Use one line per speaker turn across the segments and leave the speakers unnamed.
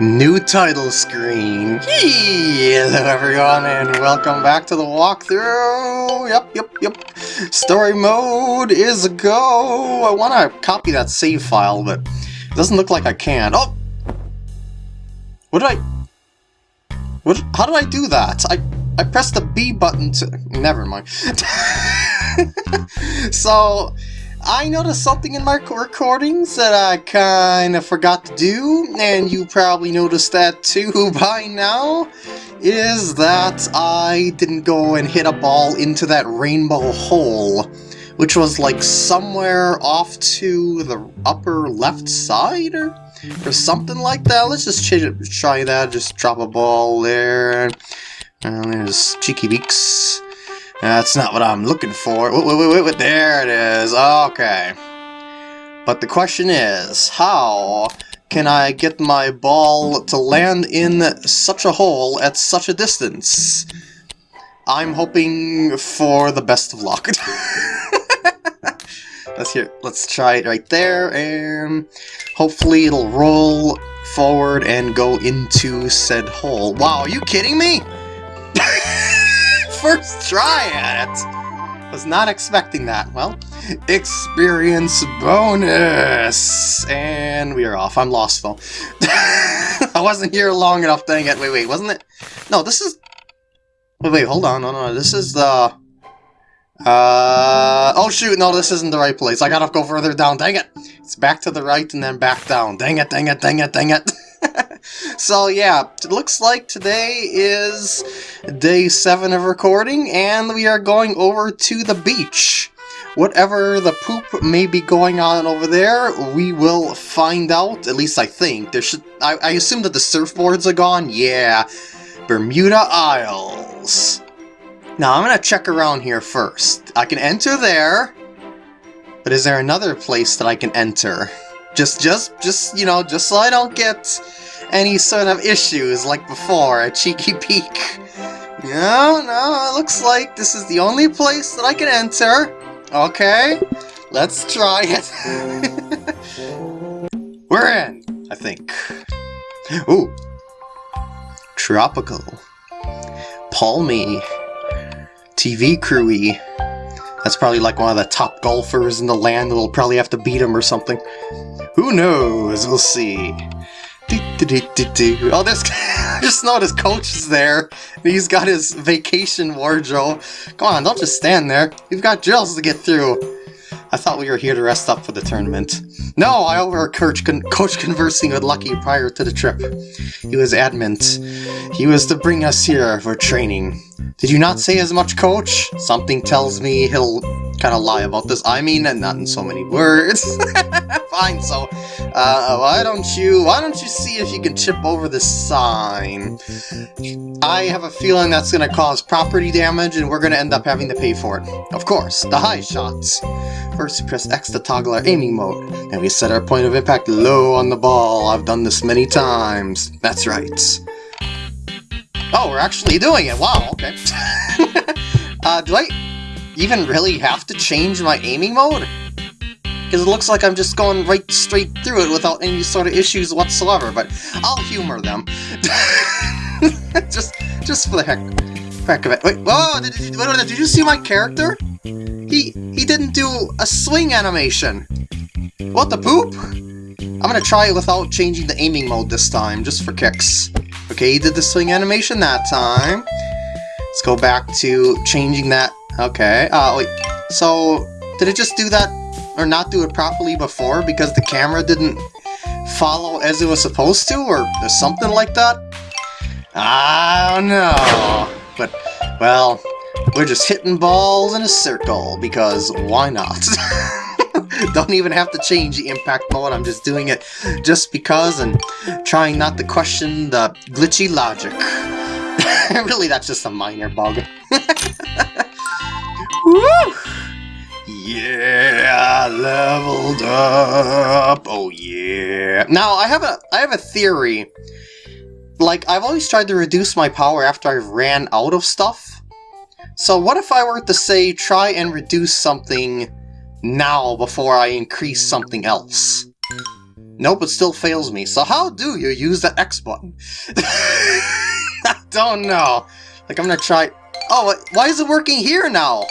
New title screen. Hello everyone and welcome back to the walkthrough. Yep, yep, yep. Story mode is a go. I want to copy that save file, but it doesn't look like I can. Oh! What did I... What? How did I do that? I, I pressed the B button to... Never mind. so... I noticed something in my recordings that I kind of forgot to do, and you probably noticed that too by now, is that I didn't go and hit a ball into that rainbow hole, which was like somewhere off to the upper left side or, or something like that. Let's just try that, just drop a ball there, and there's Cheeky Beaks. That's not what I'm looking for. Wait, wait, wait, wait, there it is. Okay. But the question is, how can I get my ball to land in such a hole at such a distance? I'm hoping for the best of luck. let's hear. Let's try it right there, and hopefully it'll roll forward and go into said hole. Wow, are you kidding me? First try at it! Was not expecting that. Well, experience bonus! And we are off. I'm lost, though. I wasn't here long enough, dang it. Wait, wait, wasn't it? No, this is... Wait, wait, hold on. No, no, this is the... Uh, oh shoot, no, this isn't the right place. I gotta go further down, dang it! It's back to the right and then back down. Dang it, dang it, dang it, dang it! so yeah, it looks like today is day 7 of recording, and we are going over to the beach. Whatever the poop may be going on over there, we will find out, at least I think. There should I, I assume that the surfboards are gone? Yeah. Bermuda Isles. Now, I'm to check around here first. I can enter there, but is there another place that I can enter? Just, just, just, you know, just so I don't get any sort of issues like before, a cheeky peek. No, no, it looks like this is the only place that I can enter. Okay, let's try it. We're in, I think. Ooh. Tropical. Palmy. TV crewy. That's probably like one of the top golfers in the land that'll probably have to beat him or something. Who knows? We'll see. Oh, there's just noticed Coach is there. He's got his vacation wardrobe. Come on, don't just stand there. You've got drills to get through. I thought we were here to rest up for the tournament. No, I overheard Coach, con Coach conversing with Lucky prior to the trip. He was adamant. He was to bring us here for training. Did you not say as much, Coach? Something tells me he'll kind of lie about this. I mean, not in so many words. Fine, so, uh, why don't you, why don't you see if you can chip over the sign? I have a feeling that's going to cause property damage, and we're going to end up having to pay for it. Of course, the high shots. First, press X to toggle our aiming mode, and we set our point of impact low on the ball. I've done this many times. That's right. Oh, we're actually doing it. Wow, okay. uh, do I even really have to change my aiming mode? Because it looks like I'm just going right straight through it without any sort of issues whatsoever, but I'll humor them. just just for the heck, heck of it. Wait, whoa, did, did, did you see my character? He, he didn't do a swing animation. What the poop? I'm gonna try it without changing the aiming mode this time, just for kicks. Okay, he did the swing animation that time. Let's go back to changing that. Okay, uh, wait. So, did it just do that, or not do it properly before because the camera didn't follow as it was supposed to, or, something like that? I don't know. But, well, we're just hitting balls in a circle, because why not? Don't even have to change the impact mode, I'm just doing it just because and trying not to question the glitchy logic. really, that's just a minor bug. Woo! Yeah, leveled up. Oh yeah. Now I have a I have a theory. Like I've always tried to reduce my power after I've ran out of stuff. So what if I were to say try and reduce something now before I increase something else? Nope, it still fails me. So how do you use the X button? I don't know. Like, I'm gonna try... Oh, why is it working here now?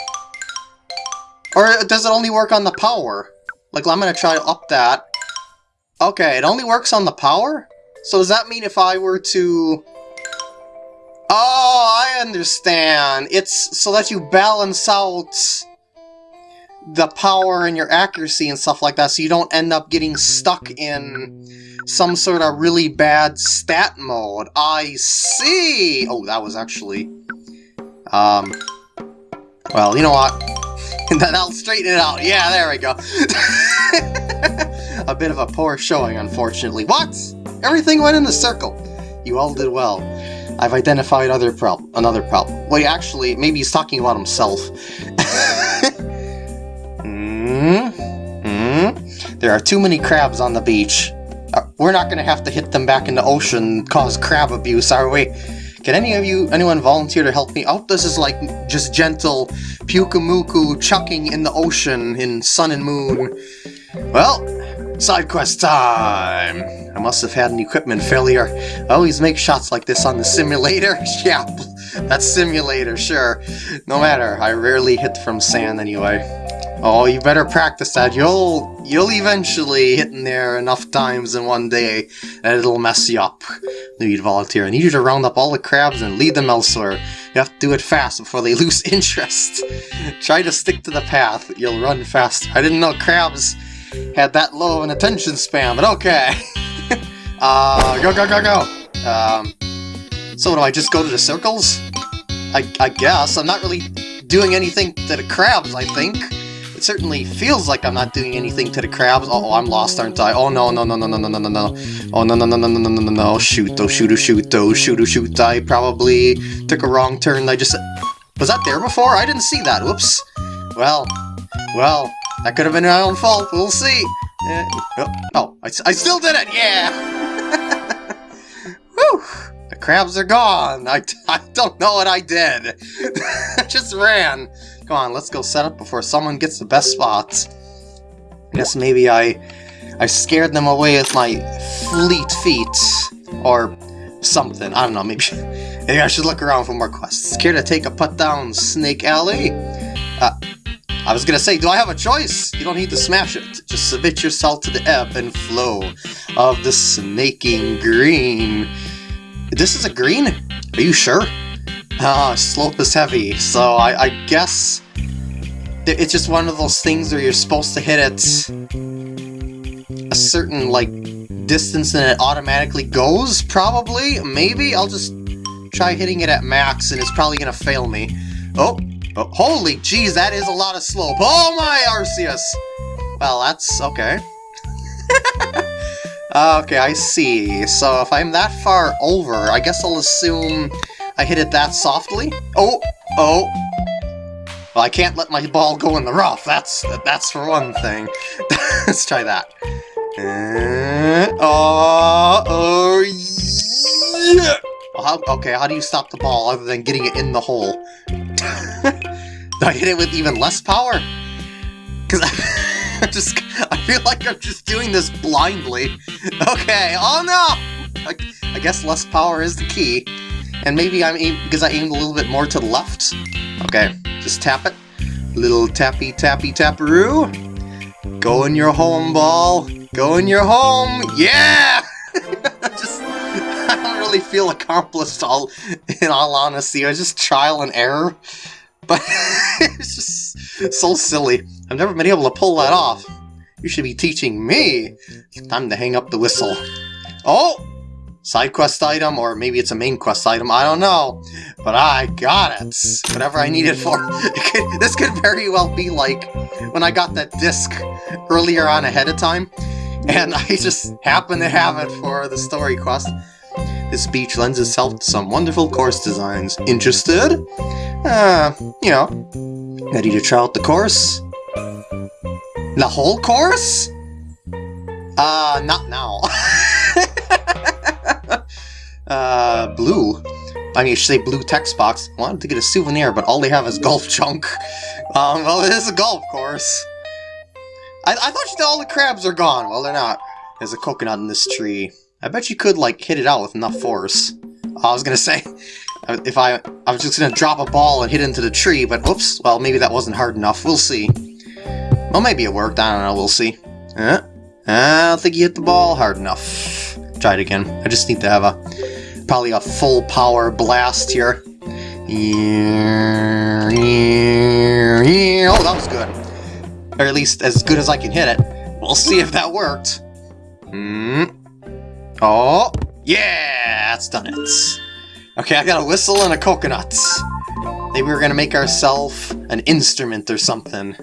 Or does it only work on the power? Like, I'm gonna try to up that. Okay, it only works on the power? So does that mean if I were to... Oh, I understand. It's so that you balance out the power and your accuracy and stuff like that so you don't end up getting stuck in some sort of really bad stat mode. I see! Oh, that was actually... Um... Well, you know what? That'll straighten it out. Yeah, there we go. a bit of a poor showing, unfortunately. What? Everything went in the circle. You all did well. I've identified other problem, another problem. Wait, actually, maybe he's talking about himself. mm -hmm. There are too many crabs on the beach. Uh, we're not going to have to hit them back in the ocean cause crab abuse, are we? Can any of you, anyone volunteer to help me? Oh, this is like just gentle Pyukumuku chucking in the ocean in Sun and Moon. Well, Side quest time! I must have had an equipment failure. I always make shots like this on the simulator. yeah, that's simulator, sure. No matter, I rarely hit from sand anyway. Oh, you better practice that. You'll you'll eventually hit in there enough times in one day that it'll mess you up. Need volunteer. I need you to round up all the crabs and lead them elsewhere. You have to do it fast before they lose interest. Try to stick to the path. You'll run fast. I didn't know crabs had that low of an attention span, but okay. uh, go, go, go, go! Um, so do I just go to the circles? I, I guess. I'm not really doing anything to the crabs, I think. It certainly feels like I'm not doing anything to the crabs. Oh, I'm lost, aren't I? Oh, no, no, no, no, no, no, no, no, no. Oh, no, no, no, no, no, no, no, no, no. Shoot, oh, shoot, oh, shoot, oh, shoot, oh, shoot. I probably took a wrong turn. I just... Was that there before? I didn't see that. Whoops. Well, well, that could have been my own fault, we'll see. Uh, oh, oh I, I still did it, yeah! Whew! The crabs are gone! I, I don't know what I did! I just ran! Come on, let's go set up before someone gets the best spots. I guess maybe I I scared them away with my fleet feet, or something. I don't know, maybe, maybe I should look around for more quests. Care to take a putt down Snake Alley? Uh, I was gonna say, do I have a choice? You don't need to smash it. Just submit yourself to the ebb and flow of the snaking green. This is a green? Are you sure? Ah, slope is heavy, so I, I guess it's just one of those things where you're supposed to hit it a certain, like, distance and it automatically goes, probably? Maybe? I'll just try hitting it at max and it's probably gonna fail me. Oh, Oh, holy jeez, that is a lot of slope. Oh my, Arceus! Well, that's okay. okay, I see. So if I'm that far over, I guess I'll assume I hit it that softly? Oh, oh. Well, I can't let my ball go in the rough. That's that's for one thing. Let's try that. Uh, oh, oh, yeah! Well, how, okay, how do you stop the ball other than getting it in the hole? Do I hit it with even less power? Because I just, I feel like I'm just doing this blindly. Okay, oh no! I, I guess less power is the key. And maybe I'm aim because I aimed a little bit more to the left. Okay, just tap it. Little tappy tappy taparoo. Go in your home, ball. Go in your home. Yeah! just, I don't really feel accomplished all, in all honesty. I was just trial and error. But it's just so silly. I've never been able to pull that off. You should be teaching me. Time to hang up the whistle. Oh! Side quest item, or maybe it's a main quest item, I don't know. But I got it. Whatever I need it for. Could, this could very well be like when I got that disc earlier on ahead of time, and I just happened to have it for the story quest. This beach lends itself to some wonderful course designs. Interested? Uh, you know, ready to try out the course? The whole course? Uh, not now. uh, blue. I mean, you should say blue text box. Wanted to get a souvenir, but all they have is golf junk. Um, well, it is a golf course. I, I thought all the crabs are gone. Well, they're not. There's a coconut in this tree. I bet you could, like, hit it out with enough force. I was gonna say, if I, I was just gonna drop a ball and hit into the tree, but oops, well, maybe that wasn't hard enough. We'll see. Well, maybe it worked. I don't know. We'll see. Uh, I don't think you hit the ball hard enough. Try it again. I just need to have a, probably a full power blast here. Oh, that was good. Or at least as good as I can hit it. We'll see if that worked. Hmm. Oh, yeah, that's done it. Okay, I got a whistle and a coconut. Maybe we're gonna make ourselves an instrument or something.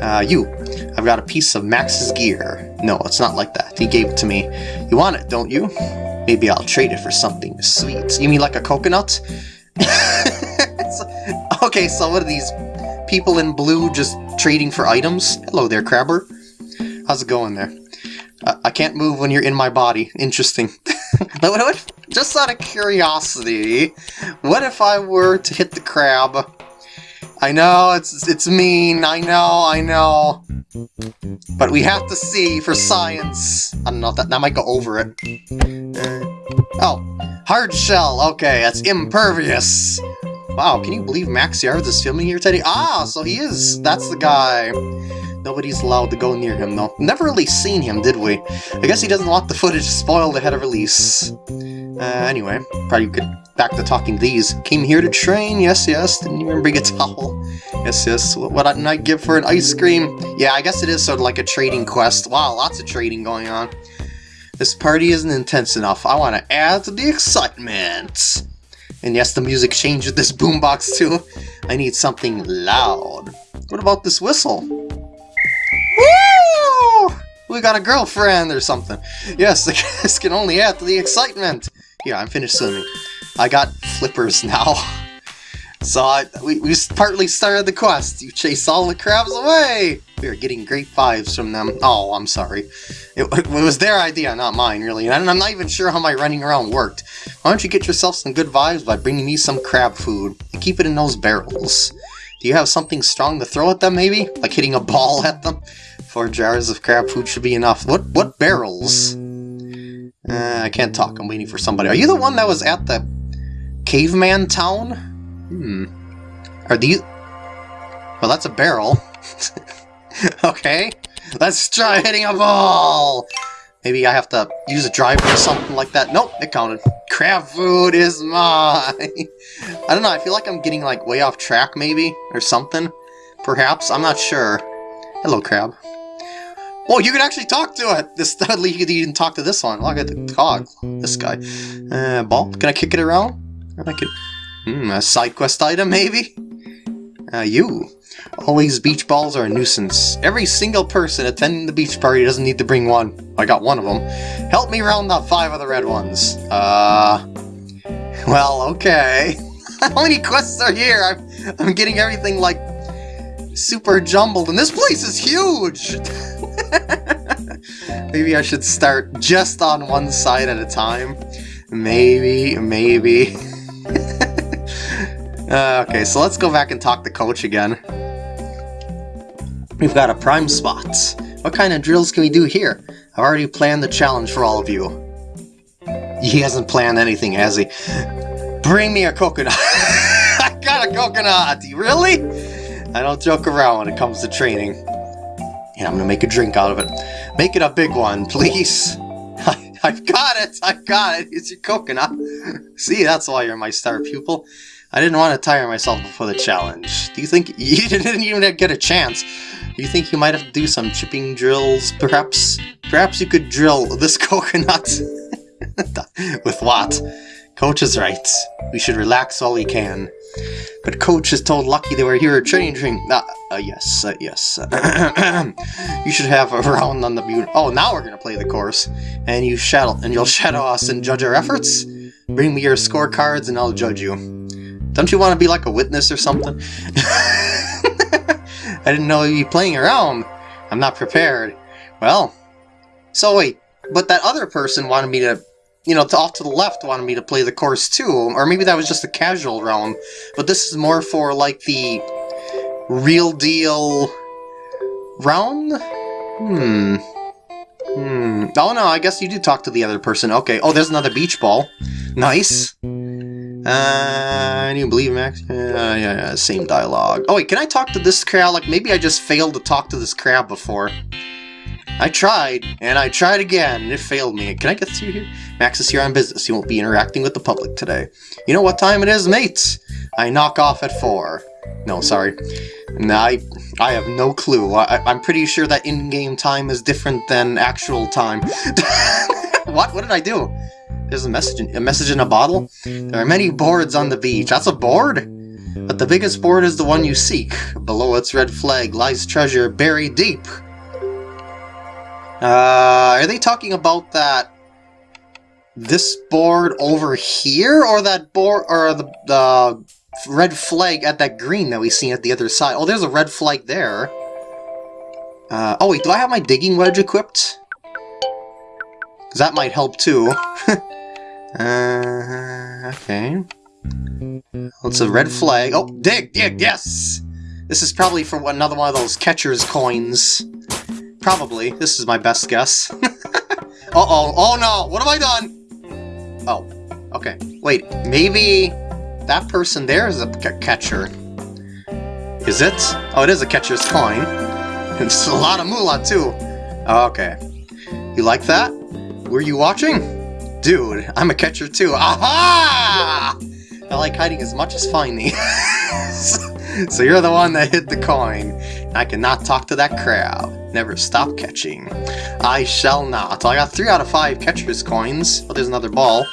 Uh, you. I've got a piece of Max's gear. No, it's not like that. He gave it to me. You want it, don't you? Maybe I'll trade it for something sweet. You mean like a coconut? okay, so what are these people in blue just trading for items? Hello there, Crabber. How's it going there? Uh, I can't move when you're in my body. Interesting. just out of curiosity, what if I were to hit the crab? I know, it's it's mean, I know, I know. But we have to see for science. I don't know, that, that might go over it. Uh, oh, hard shell, okay, that's impervious. Wow, can you believe Max Yards is filming here today? Ah, so he is, that's the guy. Nobody's allowed to go near him, though. Never really seen him, did we? I guess he doesn't want the footage spoiled ahead of release. Uh, anyway, probably could back to talking these. Came here to train, yes, yes. Didn't even bring a towel. Yes, yes. What, what didn't I give for an ice cream? Yeah, I guess it is sort of like a trading quest. Wow, lots of trading going on. This party isn't intense enough. I want to add to the excitement. And yes, the music changed with this boombox too. I need something loud. What about this whistle? Woo! We got a girlfriend or something. Yes, this can only add to the excitement. Yeah, I'm finished swimming. I got flippers now. So I, we, we partly started the quest. You chase all the crabs away! We are getting great vibes from them. Oh, I'm sorry. It, it was their idea, not mine, really. And I'm not even sure how my running around worked. Why don't you get yourself some good vibes by bringing me some crab food? And keep it in those barrels. Do you have something strong to throw at them, maybe? Like hitting a ball at them? Four jars of crab food should be enough. What what barrels? Uh, I can't talk. I'm waiting for somebody. Are you the one that was at the caveman town? Hmm. Are these... Well, that's a barrel. okay. Let's try hitting a ball! Maybe I have to use a driver or something like that. Nope, it counted. Crab food is mine! I don't know, I feel like I'm getting like way off track maybe, or something. Perhaps, I'm not sure. Hello, crab. Oh, you can actually talk to it! This Dudley, you can even talk to this one. Look at the dog. This guy. Uh, ball? Can I kick it around? I could... Hmm, a side quest item, maybe? Uh, you. Always beach balls are a nuisance. Every single person attending the beach party doesn't need to bring one. I got one of them. Help me round up five of the red ones. Uh... Well, okay. How many quests are here? I'm, I'm getting everything, like, super jumbled, and this place is huge! maybe I should start just on one side at a time. Maybe, maybe. uh, okay, so let's go back and talk to Coach again. We've got a prime spot. What kind of drills can we do here? I've already planned the challenge for all of you. He hasn't planned anything, has he? Bring me a coconut. I got a coconut. Really? I don't joke around when it comes to training. And I'm gonna make a drink out of it. Make it a big one, please. I, I've got it. I've got it. It's your coconut. See, that's why you're my star pupil. I didn't want to tire myself before the challenge. Do you think you didn't even get a chance? Do you think you might have to do some chipping drills, perhaps? Perhaps you could drill this coconut. With what? Coach is right. We should relax all we can. But Coach has told Lucky they we're here train. Uh, uh, yes, uh, yes. you should have a round on the beauty. Oh, now we're gonna play the course, and you shadow and you'll shadow us and judge our efforts. Bring me your scorecards, and I'll judge you. Don't you want to be like a witness or something? I didn't know you'd be playing around. I'm not prepared. Well, so wait, but that other person wanted me to, you know, to, off to the left wanted me to play the course too, or maybe that was just a casual round, but this is more for like the real deal round? Hmm. Hmm. Oh no, I guess you do talk to the other person. Okay. Oh, there's another beach ball. Nice. Uh, I do believe Max. Uh, yeah, yeah, same dialogue. Oh wait, can I talk to this crab? Like maybe I just failed to talk to this crab before. I tried, and I tried again, and it failed me. Can I get through here? Max is here on business. He won't be interacting with the public today. You know what time it is, mates? I knock off at 4. No, sorry. No, I, I have no clue. I, I'm pretty sure that in-game time is different than actual time. what? What did I do? There's a message, in, a message in a bottle? There are many boards on the beach. That's a board? But the biggest board is the one you seek. Below its red flag lies treasure buried deep. Uh, are they talking about that this board over here, or that board, or the, the red flag at that green that we see at the other side? Oh, there's a red flag there. Uh, oh wait, do I have my digging wedge equipped? Because that might help too. uh, okay. It's a red flag. Oh, dig, dig, yes! This is probably for another one of those catcher's coins. Probably. This is my best guess. Uh-oh. Oh, no. What have I done? Oh. Okay. Wait. Maybe that person there is a catcher. Is it? Oh, it is a catcher's coin. It's a lot of moolah, too. Okay. You like that? Were you watching? Dude, I'm a catcher, too. Aha! I like hiding as much as finding. so you're the one that hit the coin. I cannot talk to that crab. Never stop catching. I shall not. I got 3 out of 5 catcher's coins. Oh, there's another ball.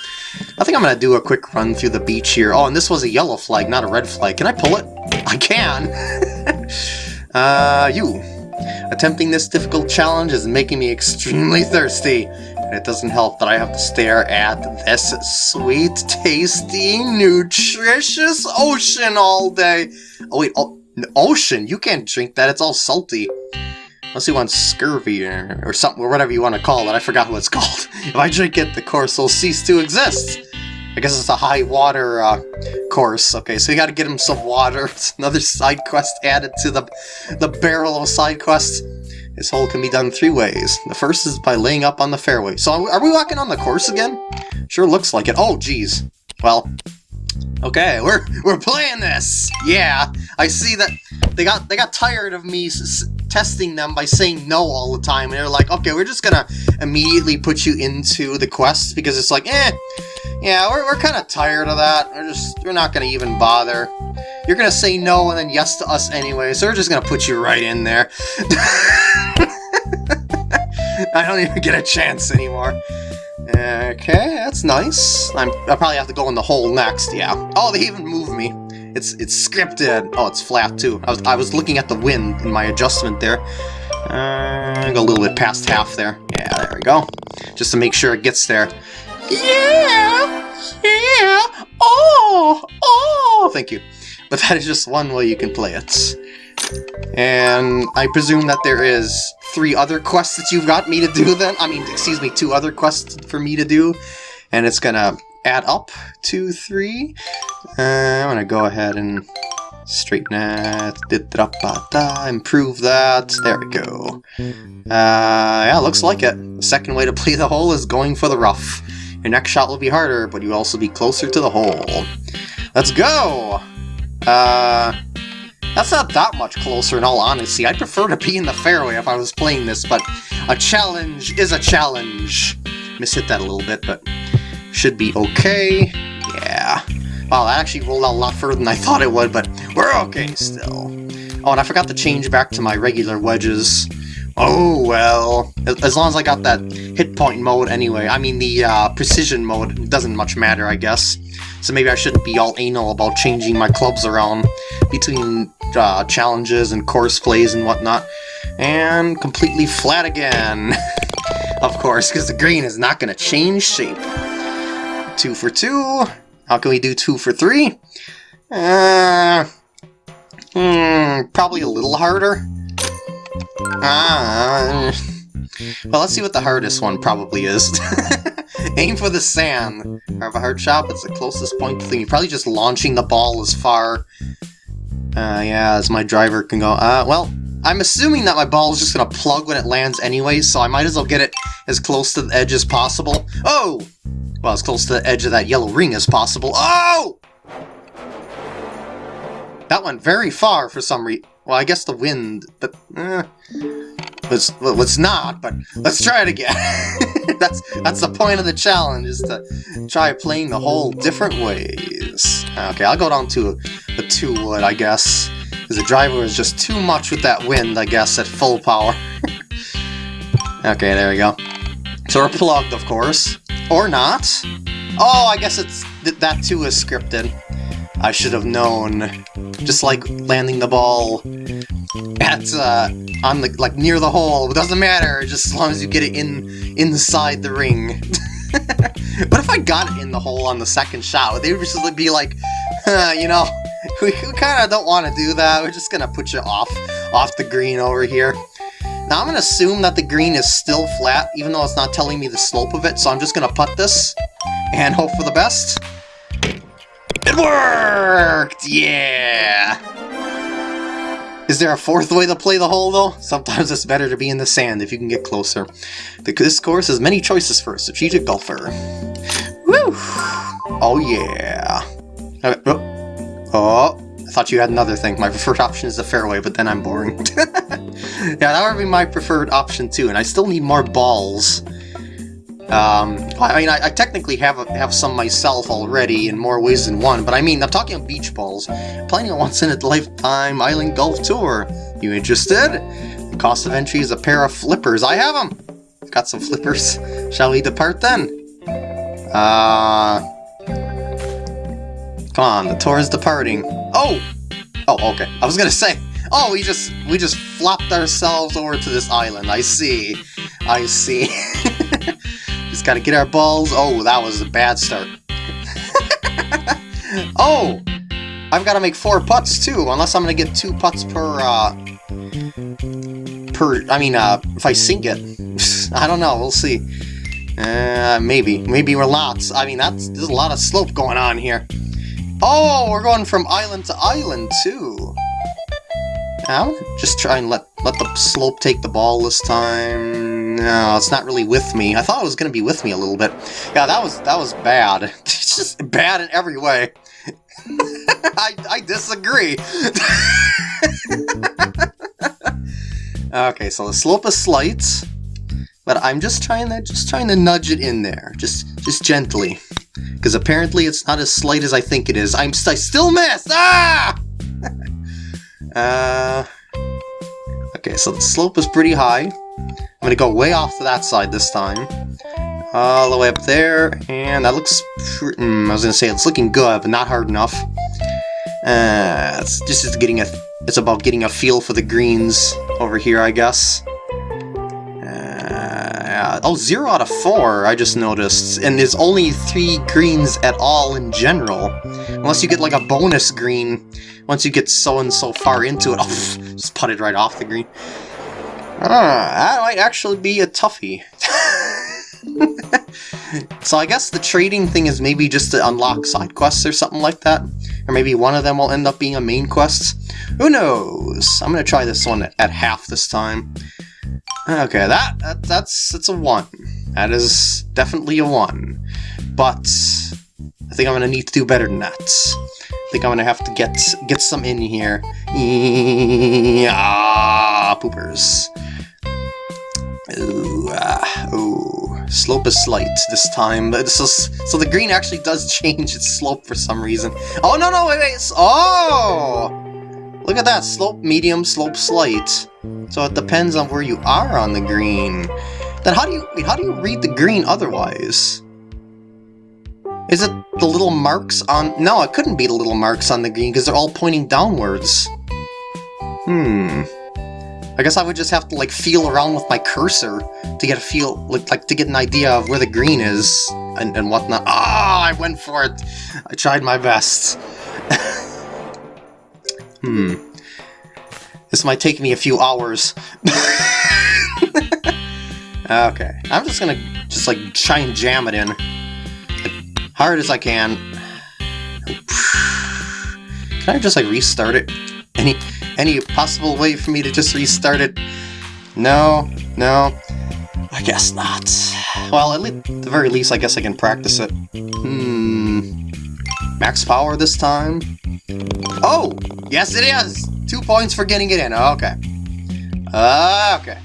I think I'm going to do a quick run through the beach here. Oh, and this was a yellow flag, not a red flag. Can I pull it? I can! uh, you. Attempting this difficult challenge is making me extremely thirsty. And it doesn't help that I have to stare at this sweet, tasty, nutritious ocean all day. Oh wait, oh, ocean? You can't drink that, it's all salty. Unless you want scurvy or, or something, or whatever you want to call it. I forgot what it's called. if I drink it, the course will cease to exist. I guess it's a high water uh, course. Okay, so you gotta get him some water. It's another side quest added to the, the barrel of side quests. This hole can be done three ways. The first is by laying up on the fairway. So are we walking on the course again? Sure looks like it. Oh, geez. Well, Okay, we're we're playing this. Yeah, I see that they got they got tired of me testing them by saying no all the time, and they're like, okay, we're just gonna immediately put you into the quest because it's like, eh, yeah, we're we're kind of tired of that. We're just we're not gonna even bother. You're gonna say no and then yes to us anyway, so we're just gonna put you right in there. I don't even get a chance anymore. Okay, that's nice. I'm, I'll probably have to go in the hole next, yeah. Oh, they even moved me. It's it's scripted. Oh, it's flat too. I was, I was looking at the wind in my adjustment there. Uh, go a little bit past half there. Yeah, there we go. Just to make sure it gets there. Yeah! Yeah! Oh! Oh! Thank you. But that is just one way you can play it. And I presume that there is three other quests that you've got me to do then. I mean, excuse me, two other quests for me to do. And it's gonna add up to three. Uh, I'm gonna go ahead and straighten that, improve that, there we go. Uh, yeah, looks like it. Second way to play the hole is going for the rough. Your next shot will be harder, but you'll also be closer to the hole. Let's go! Uh, that's not that much closer in all honesty. I'd prefer to be in the fairway if I was playing this, but a challenge is a challenge. Miss-hit that a little bit, but should be okay. Yeah. Wow, that actually rolled out a lot further than I thought it would, but we're okay still. Oh, and I forgot to change back to my regular wedges. Oh, well. As long as I got that hit point mode anyway. I mean, the uh, precision mode doesn't much matter, I guess. So maybe I shouldn't be all anal about changing my clubs around between uh, challenges and course plays and whatnot. And completely flat again. of course, because the green is not going to change shape. Two for two. How can we do two for three? Uh, hmm, probably a little harder. Ah. Well, let's see what the hardest one probably is. Aim for the sand. Have a hard shot, it's the closest point thing. You're probably just launching the ball as far, uh, yeah, as my driver can go. Uh, well, I'm assuming that my ball is just gonna plug when it lands anyway, so I might as well get it as close to the edge as possible. Oh! Well, as close to the edge of that yellow ring as possible. Oh! That went very far for some reason. Well, I guess the wind, but eh, let's let's not. But let's try it again. that's that's the point of the challenge is to try playing the whole different ways. Okay, I'll go down to the two wood, I guess, because the driver is just too much with that wind, I guess, at full power. okay, there we go. So we're plugged, of course, or not. Oh, I guess it's that too is scripted. I should have known. Just like landing the ball at uh, on the like near the hole. It doesn't matter, just as long as you get it in inside the ring. but if I got it in the hole on the second shot, they would just be like, uh, you know, we, we kind of don't want to do that. We're just gonna put you off off the green over here. Now I'm gonna assume that the green is still flat, even though it's not telling me the slope of it. So I'm just gonna put this and hope for the best. It worked! Yeah! Is there a fourth way to play the hole, though? Sometimes it's better to be in the sand if you can get closer. This course has many choices for a strategic golfer. Woo! Oh, yeah. Uh, oh. oh, I thought you had another thing. My preferred option is the fairway, but then I'm boring. yeah, that would be my preferred option, too, and I still need more balls. Um, I mean, I, I, technically have have some myself already in more ways than one, but I mean, I'm talking beach balls. Planning a once-in-a-lifetime island golf tour. You interested? The cost of entry is a pair of flippers. I have them! Got some flippers. Shall we depart then? Uh... Come on, the tour is departing. Oh! Oh, okay. I was gonna say, oh, we just we just flopped ourselves over to this island. I see. I see. Just gotta get our balls. Oh, that was a bad start. oh! I've got to make four putts too, unless I'm gonna get two putts per, uh, per, I mean, uh, if I sink it. I don't know, we'll see. Uh, maybe. Maybe we're lots. I mean, that's, there's a lot of slope going on here. Oh, we're going from island to island, too. Now, just try and let, let the slope take the ball this time. No, it's not really with me. I thought it was going to be with me a little bit. Yeah, that was that was bad. it's just bad in every way. I, I disagree. okay, so the slope is slight, but I'm just trying to just trying to nudge it in there, just just gently, because apparently it's not as slight as I think it is. I'm I still miss. Ah! uh. Okay, so the slope is pretty high. I'm gonna go way off to that side this time. All the way up there, and that looks... Mm, I was gonna say it's looking good, but not hard enough. Uh, it's just getting a... It's about getting a feel for the greens over here, I guess. Uh, oh, zero out of four, I just noticed. And there's only three greens at all in general. Unless you get like a bonus green once you get so and so far into it. Oh, just put it right off the green. Ah, that might actually be a toughie. so I guess the trading thing is maybe just to unlock side quests or something like that. Or maybe one of them will end up being a main quest. Who knows? I'm gonna try this one at half this time. Okay, that, that that's that's a one. That is definitely a one. But I think I'm gonna need to do better than that. I think I'm gonna have to get get some in here. Ah, poopers. Ooh, ah, ooh. Slope is slight this time, so, so the green actually does change its slope for some reason. Oh, no, no, wait, wait, oh! Look at that, slope medium, slope slight. So it depends on where you are on the green. Then how do you, how do you read the green otherwise? Is it the little marks on... No, it couldn't be the little marks on the green because they're all pointing downwards. Hmm. I guess I would just have to like feel around with my cursor to get a feel, like, like to get an idea of where the green is and, and whatnot. Ah, oh, I went for it! I tried my best. hmm. This might take me a few hours. okay, I'm just gonna just like try and jam it in. Hard as I can. Can I just like restart it? Any any possible way for me to just restart it? No, no, I guess not. Well, at, at the very least, I guess I can practice it. Hmm. Max power this time? Oh! Yes, it is! Two points for getting it in. Okay. Uh, okay.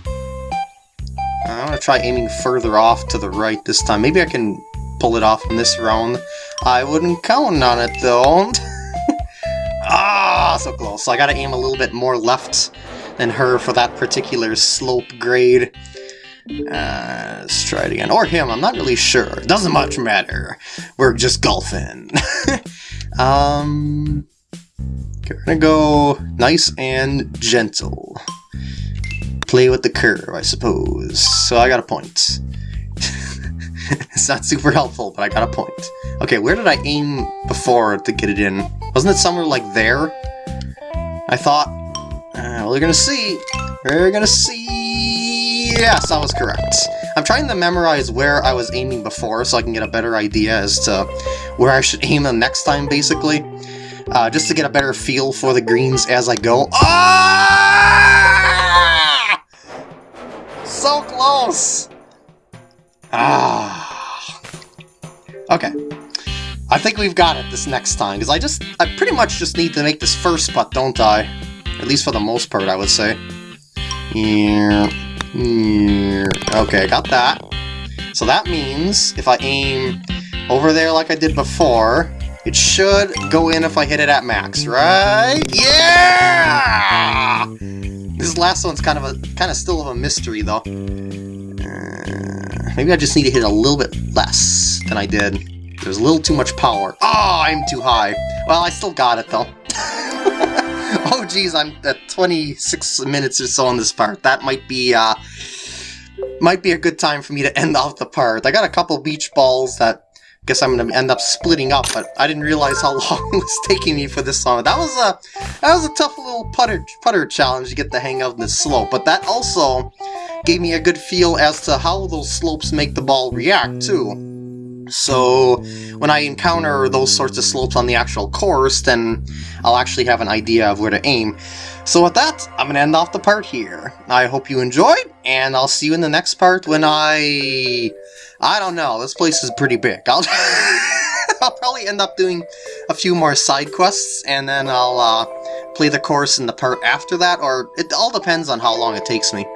I'm gonna try aiming further off to the right this time. Maybe I can pull it off in this round. I wouldn't count on it, though. ah, so close. So I gotta aim a little bit more left than her for that particular slope grade. Uh, let's try it again. Or him, I'm not really sure. Doesn't much matter. We're just golfing. um, we're gonna go nice and gentle. Play with the curve, I suppose. So I got a point. it's not super helpful, but I got a point. Okay, where did I aim before to get it in? Wasn't it somewhere like there? I thought... Uh, we're gonna see. We're gonna see... Yes, I was correct. I'm trying to memorize where I was aiming before so I can get a better idea as to where I should aim the next time, basically. Uh, just to get a better feel for the greens as I go. Ah! So close! Ah. Okay. I think we've got it this next time, because I just, I pretty much just need to make this first putt, don't I? At least for the most part, I would say. Yeah. Yeah. Okay, I got that. So that means if I aim over there like I did before, it should go in if I hit it at max, right? Yeah! This last one's kind of a kind of still of a mystery though. Uh, maybe I just need to hit a little bit less than I did. There's a little too much power. Oh, I'm too high. Well, I still got it though. oh geez, I'm at 26 minutes or so on this part. That might be uh might be a good time for me to end off the part. I got a couple beach balls that I guess I'm gonna end up splitting up, but I didn't realize how long it was taking me for this song. That was a that was a tough little putter putter challenge to get the hang of this slope, but that also gave me a good feel as to how those slopes make the ball react too. So when I encounter those sorts of slopes on the actual course, then I'll actually have an idea of where to aim. So with that, I'm going to end off the part here. I hope you enjoyed, and I'll see you in the next part when I... I don't know, this place is pretty big. I'll, I'll probably end up doing a few more side quests, and then I'll uh, play the course in the part after that, or it all depends on how long it takes me.